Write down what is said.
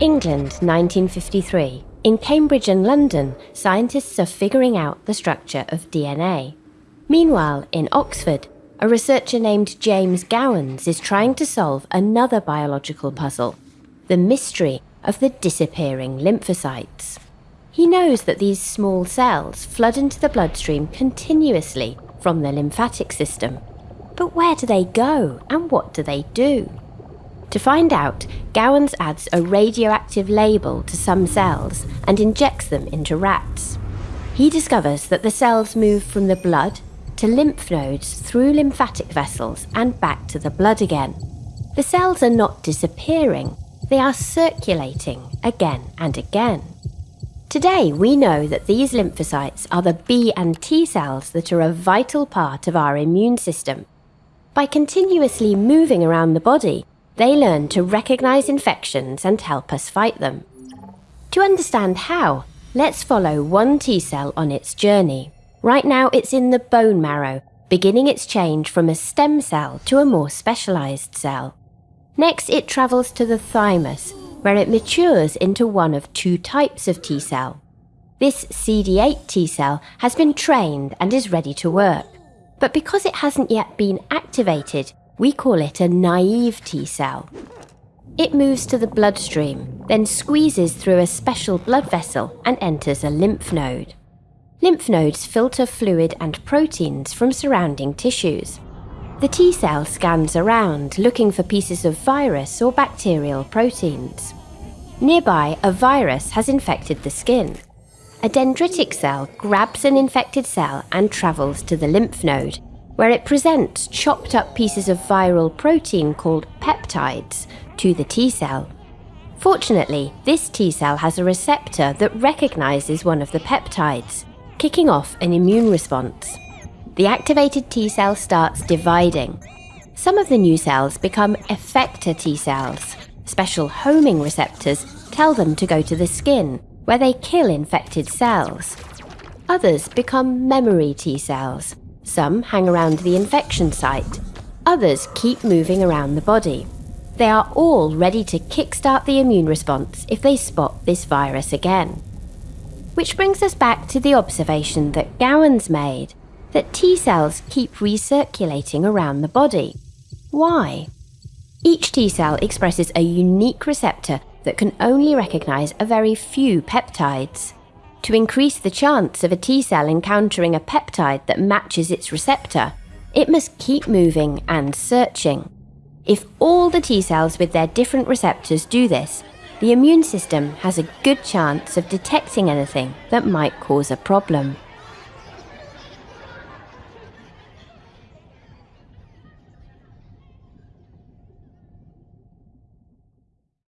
England, 1953. In Cambridge and London, scientists are figuring out the structure of DNA. Meanwhile, in Oxford, a researcher named James Gowans is trying to solve another biological puzzle the mystery of the disappearing lymphocytes. He knows that these small cells flood into the bloodstream continuously from the lymphatic system. But where do they go and what do they do? To find out, Gowans adds a radioactive label to some cells and injects them into rats. He discovers that the cells move from the blood to lymph nodes through lymphatic vessels and back to the blood again. The cells are not disappearing, they are circulating again and again. Today, we know that these lymphocytes are the B and T cells that are a vital part of our immune system. By continuously moving around the body, they learn to recognize infections and help us fight them. To understand how, let's follow one T cell on its journey. Right now, it's in the bone marrow, beginning its change from a stem cell to a more specialized cell. Next, it travels to the thymus, where it matures into one of two types of T cell. This CD8 T cell has been trained and is ready to work. But because it hasn't yet been activated, we call it a naive T cell. It moves to the bloodstream, then squeezes through a special blood vessel and enters a lymph node. Lymph nodes filter fluid and proteins from surrounding tissues. The T cell scans around, looking for pieces of virus or bacterial proteins. Nearby, a virus has infected the skin. A dendritic cell grabs an infected cell and travels to the lymph node, where it presents chopped up pieces of viral protein called peptides to the T cell. Fortunately, this T cell has a receptor that recognizes one of the peptides, kicking off an immune response. The activated T cell starts dividing. Some of the new cells become effector T cells. Special homing receptors tell them to go to the skin, where they kill infected cells. Others become memory T cells, some hang around the infection site. Others keep moving around the body. They are all ready to kickstart the immune response if they spot this virus again. Which brings us back to the observation that Gowans made that T cells keep recirculating around the body. Why? Each T cell expresses a unique receptor that can only recognize a very few peptides. To increase the chance of a T cell encountering a peptide that matches its receptor, it must keep moving and searching. If all the T cells with their different receptors do this, the immune system has a good chance of detecting anything that might cause a problem.